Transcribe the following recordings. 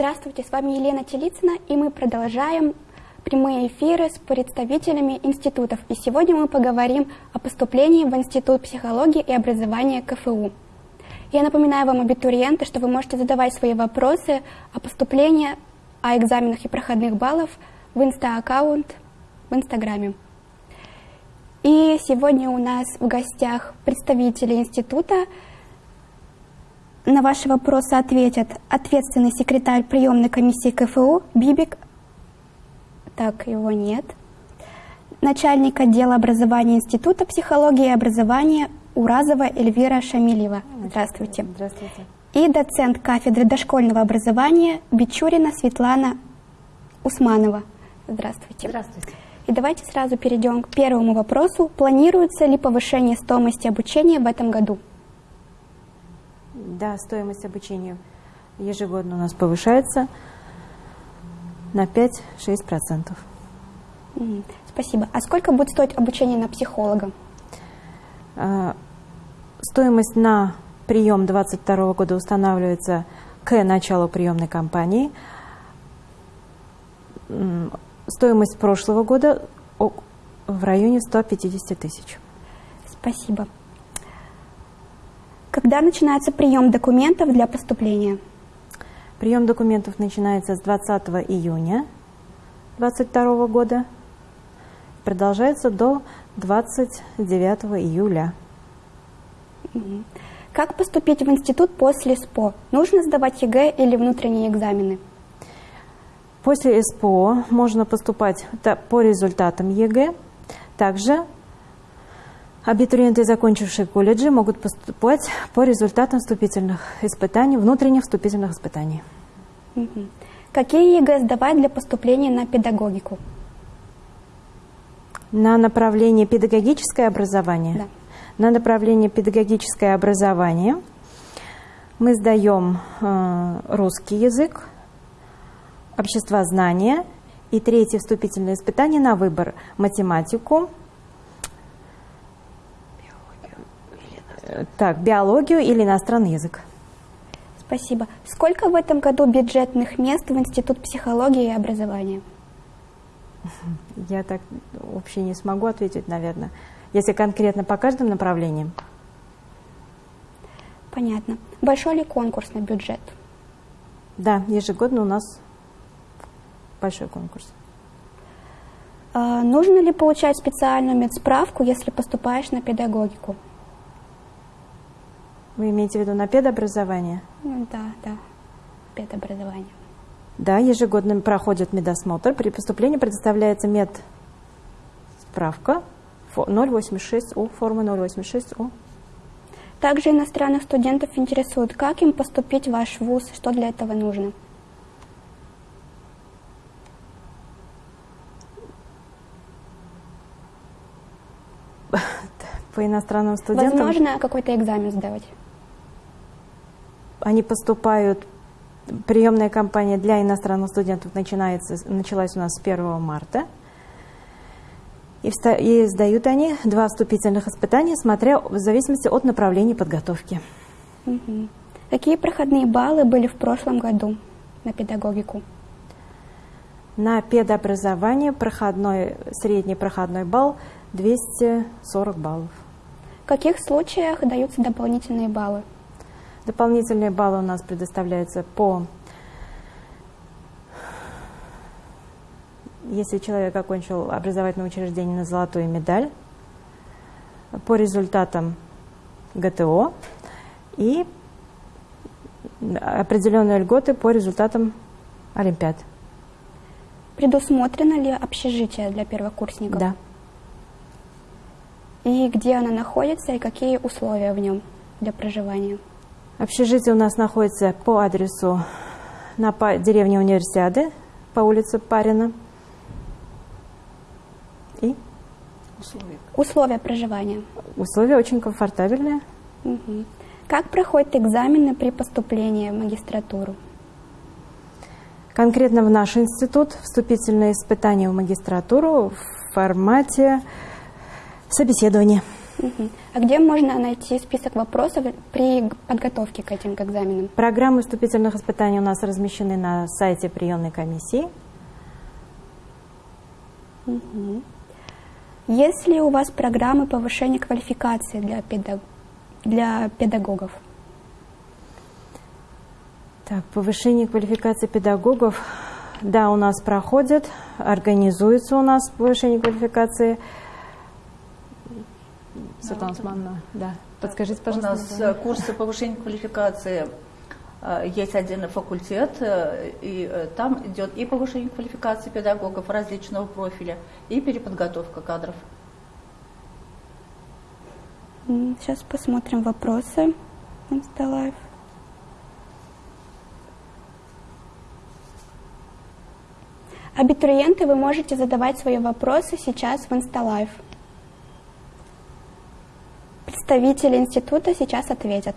Здравствуйте, с вами Елена Телицына, и мы продолжаем прямые эфиры с представителями институтов. И сегодня мы поговорим о поступлении в Институт психологии и образования КФУ. Я напоминаю вам, абитуриенты, что вы можете задавать свои вопросы о поступлении, о экзаменах и проходных баллов в инста-аккаунт в Инстаграме. И сегодня у нас в гостях представители института. На ваши вопросы ответят ответственный секретарь приемной комиссии КФУ Бибик. Так, его нет. Начальник отдела образования Института психологии и образования Уразова Эльвира Шамилева. Здравствуйте. Здравствуйте. И доцент кафедры дошкольного образования Бичурина Светлана Усманова. Здравствуйте. Здравствуйте. И давайте сразу перейдем к первому вопросу. Планируется ли повышение стоимости обучения в этом году? Да, стоимость обучения ежегодно у нас повышается на 5-6%. Мгм. Спасибо. А сколько будет стоить обучение на психолога? А, Стоимость на прием 2022 года устанавливается к началу приемной кампании. Стоимость прошлого года в районе 150 тысяч. Спасибо. Когда начинается прием документов для поступления? Прием документов начинается с 20 июня 2022 года, продолжается до 29 июля. Как поступить в институт после СПО? Нужно сдавать ЕГЭ или внутренние экзамены? После СПО можно поступать по результатам ЕГЭ. Также абитуриенты, закончившие колледжи, могут поступать по результатам вступительных испытаний, внутренних вступительных испытаний. Мгм. Какие ЕГЭ сдавать для поступления на педагогику? На направление педагогическое образование. Да. На направление педагогическое образование мы сдаем э, русский язык, обществознание и третье вступительное испытание на выбор математику, так, биологию или иностранный язык. Спасибо. Сколько в этом году бюджетных мест в Институт психологии и образования? Я так вообще не смогу ответить, наверное. Если конкретно по каждым направлениям, Понятно. Большой ли конкурс на бюджет? да, ежегодно у нас большой конкурс. А, нужно ли получать специальную медсправку, если поступаешь на педагогику? Вы имеете в виду на педобразование? Ну, да, да. Педобразование. Да, ежегодно проходит медосмотр. При поступлении предоставляется медсправка фо- 086У, форма 086У. Также иностранных студентов интересует, как им поступить в ваш вуз, что для этого нужно. По иностранным студентам Возможно, какой-то экзамен сдавать. Они поступают, приемная кампания для иностранных студентов начинается, началась у нас с 1 марта. И, вста- и сдают они два вступительных испытания, смотря в зависимости от направления подготовки. Мгм. Какие проходные баллы были в прошлом году на педагогику? На педобразование проходной, средний проходной балл 240 баллов. В каких случаях даются дополнительные баллы? Дополнительные баллы у нас предоставляются по... Если человек окончил образовательное учреждение на золотую медаль, по результатам ГТО и определенные льготы по результатам Олимпиад. Предусмотрено ли общежитие для первокурсников? Да. И где оно находится, и какие условия в нем для проживания? Общежитие у нас находится по адресу на деревне Универсиады, по улице Парина. И Условия проживания. условия очень комфортабельные. Мгм. Как проходят экзамены при поступлении в магистратуру? Конкретно в наш институт вступительные испытания в магистратуру в формате собеседования. А где можно найти список вопросов при подготовке к этим к экзаменам? Программы вступительных испытаний у нас размещены на сайте приемной комиссии. Есть ли у вас программы повышения квалификации для, педаг- для педагогов? Так, повышение квалификации педагогов. Да, у нас проходит, организуется у нас повышение квалификации. Светлана Османовна, да. Подскажите, У пожалуйста. нас название. э, курсы повышения квалификации, э, есть отдельный факультет, э, и там идет и повышение квалификации педагогов различного профиля, и переподготовка кадров. Сейчас посмотрим вопросы. Insta Live. Абитуриенты, вы можете задавать свои вопросы сейчас в Insta Live. Представители института сейчас ответят.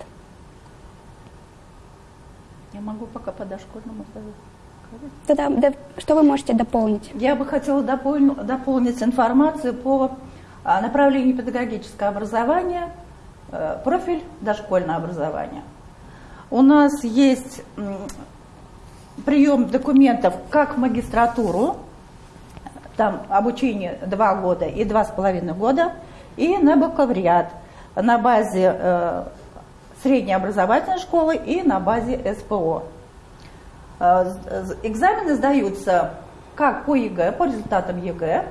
Я могу пока по дошкольному. Тогда, да, что вы можете дополнить? Я бы хотела допол- дополнить информацию по а, направлению педагогическое образование, э, профиль дошкольное образование. У нас есть прием документов как в магистратуру, там обучение два года и два с половиной года, и на бакалавриат на базе э, средней образовательной школы и на базе СПО. Э, Экзамены сдаются как по ЕГЭ, по результатам ЕГЭ,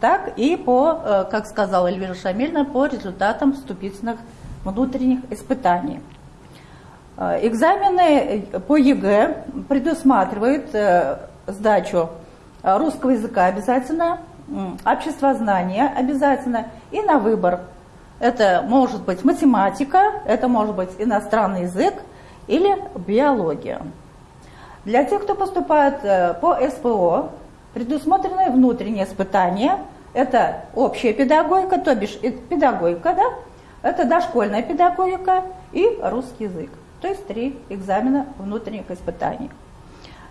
так и по, э, как сказала Эльвира Шамильна, по результатам вступительных внутренних испытаний. Экзамены по ЕГЭ предусматривают сдачу русского языка обязательно, обществознания обязательно и на выбор. Это может быть математика, это может быть иностранный язык или биология. Для тех, кто поступает э, по СПО, предусмотрены внутренние испытания. Это общая педагогика, то бишь педагогика, да? это дошкольная педагогика и русский язык. То есть три экзамена внутренних испытаний.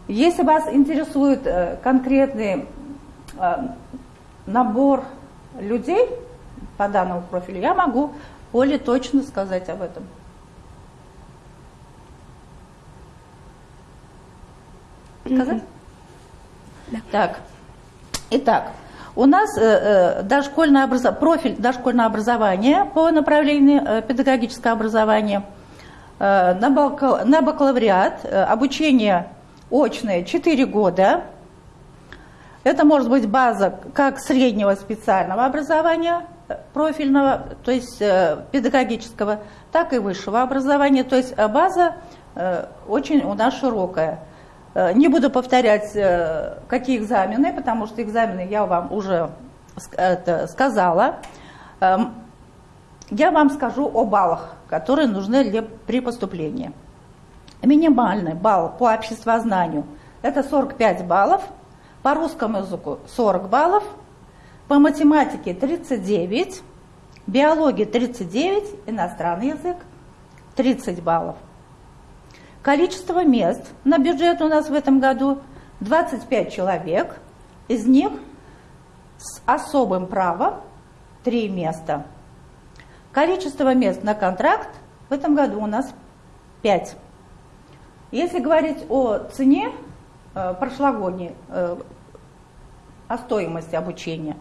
Если вас интересует э, конкретный э, набор людей по данному профилю, я могу более точно сказать об этом. Сказать? Так. Итак, у нас э, э, дошкольное образо- профиль дошкольное образование по направлению э, педагогическое образование, на, бакал- на бакалавриат, обучение очное 4 года. Это может быть база как среднего специального образования, э, профильного, то есть э, педагогического, так и высшего образования. То есть э, база очень у нас широкая. Не буду повторять, какие экзамены, потому что экзамены я вам уже сказала. Эм, Я вам скажу о баллах, которые нужны при поступлении. Минимальный балл по обществознанию – это 45 баллов, по русскому языку 40 баллов, по математике 39, биологии 39, иностранный язык 30 баллов. Количество мест на бюджет у нас в этом году 25 человек, из них с особым правом 3 места. Количество мест на контракт в этом году у нас 5. Если говорить о цене э, прошлогодней, э, о стоимости обучения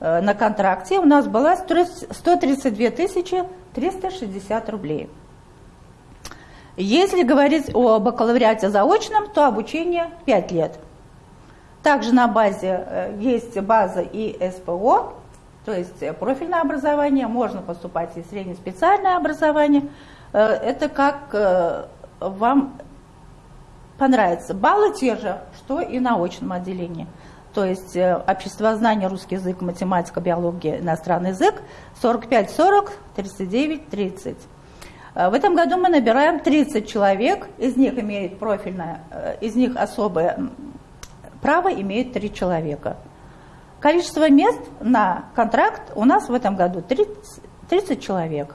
э, на контракте, у нас была 132 тысячи 360 рублей. Если говорить о бакалавриате заочном, то обучение 5 лет. Также на базе э, есть база и СПО, то есть э, профильное образование, можно поступать и среднеспециальное образование. Это как вам понравится. Баллы те же, что и на очном отделении. То есть э, обществознание, русский язык, математика, биология, иностранный язык 45-40, 39-30. Э, В этом году мы набираем 30 человек, из них имеет профильное, э, из них особое право имеет 3 человека. Количество мест на контракт у нас в этом году 30, 30 человек.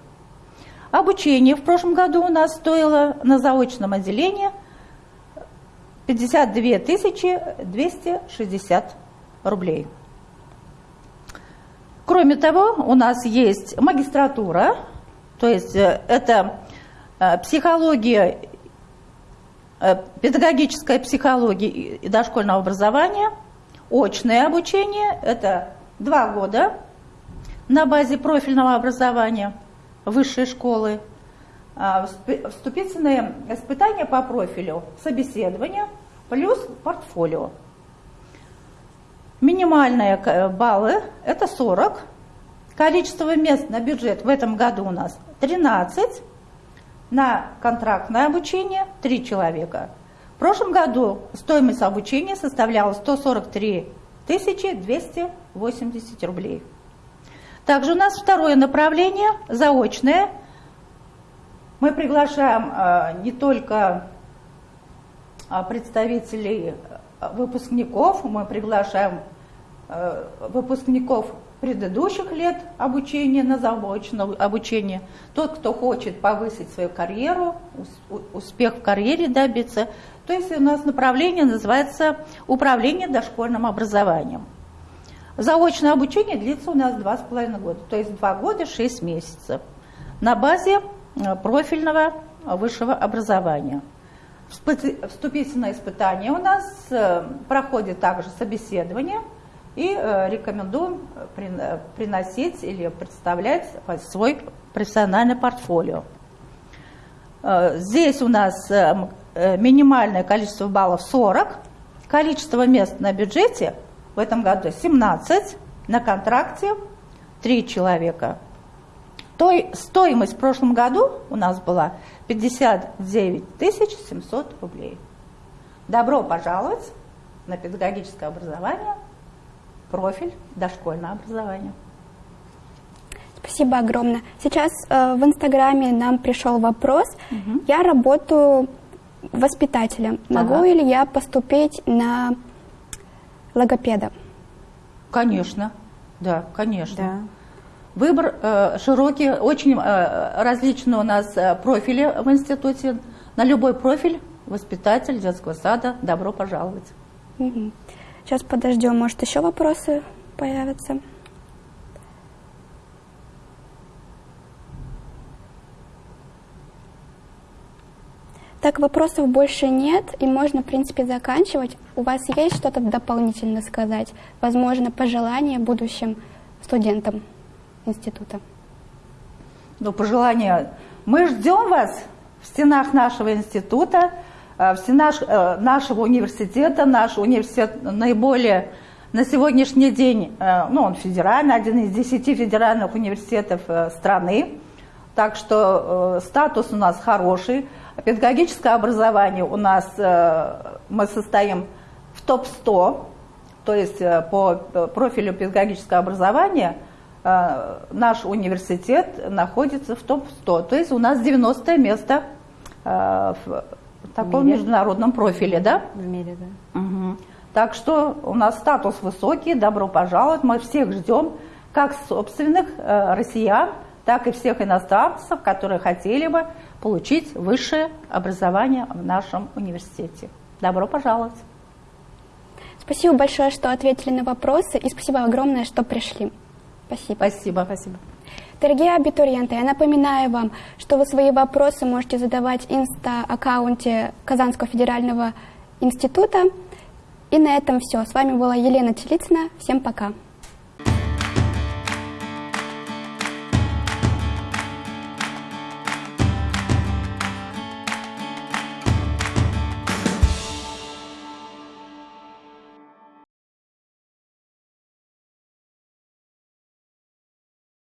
Обучение в прошлом году у нас стоило на заочном отделении 52 тысячи 260 рублей. Кроме того, у нас есть магистратура, то есть э, это э, психология, педагогическая психология и дошкольного образования, очное обучение, это два года на базе профильного образования высшей школы, вступительные испытания по профилю, собеседование плюс портфолио. Минимальные баллы – это 40. Количество мест на бюджет в этом году у нас 13. На контрактное обучение 3 человека. В прошлом году стоимость обучения составляла 143 280 рублей. Также у нас второе направление – заочное. Мы приглашаем э, не только э, представителей э, выпускников, мы приглашаем выпускников предыдущих лет обучения на заочное обучение, тот, кто хочет повысить свою карьеру, успех в карьере добиться. То есть у нас направление называется управление дошкольным образованием. Заочное обучение длится у нас два с половиной года, то есть два года шесть месяцев на базе профильного высшего образования. Вступительное испытание у нас э, проходит также собеседование и э, рекомендуем приносить или представлять свой профессиональный портфолио. Здесь у нас минимальное количество баллов 40, количество мест на бюджете – в этом году 17, на контракте 3 человека. Той, стоимость в прошлом году у нас была 59 700 рублей. Добро пожаловать на педагогическое образование, профиль дошкольное образование. Спасибо огромное. Сейчас э, в Инстаграме нам пришел вопрос. Угу. Я работаю воспитателем. Могу ага. ли я поступить на логопеда? Конечно, да, конечно. Да. Выбор э, широкий, очень э, различные у нас э, профили в институте. На любой профиль воспитатель детского сада добро пожаловать. Сейчас подождем, может еще вопросы появятся. Так, вопросов больше нет, и можно, в принципе, заканчивать. У вас есть что-то дополнительно сказать? Возможно, пожелания будущим студентам института? Ну, пожелания. Мы ждем вас в стенах нашего института, э, в стенах э, нашего университета. Наш университет наиболее на сегодняшний день, э, ну, он федеральный, один из десяти федеральных университетов страны. Так что статус у нас хороший. Педагогическое образование у нас, мы состоим в топ-100, то есть по профилю педагогического образования наш университет находится в топ-100, то есть у нас 90 место в таком международном профиле, да? В мире, да. Угу. Так что у нас статус высокий, добро пожаловать, мы всех ждем, как собственных россиян, так и всех иностранцев, которые хотели бы получить высшее образование в нашем университете. Добро пожаловать! Спасибо большое, что ответили на вопросы, и спасибо огромное, что пришли. Спасибо. Спасибо. Спасибо. Дорогие абитуриенты, я напоминаю вам, что вы свои вопросы можете задавать в инста-аккаунте Казанского федерального института. И на этом все. С вами была Елена Телицына. Всем пока.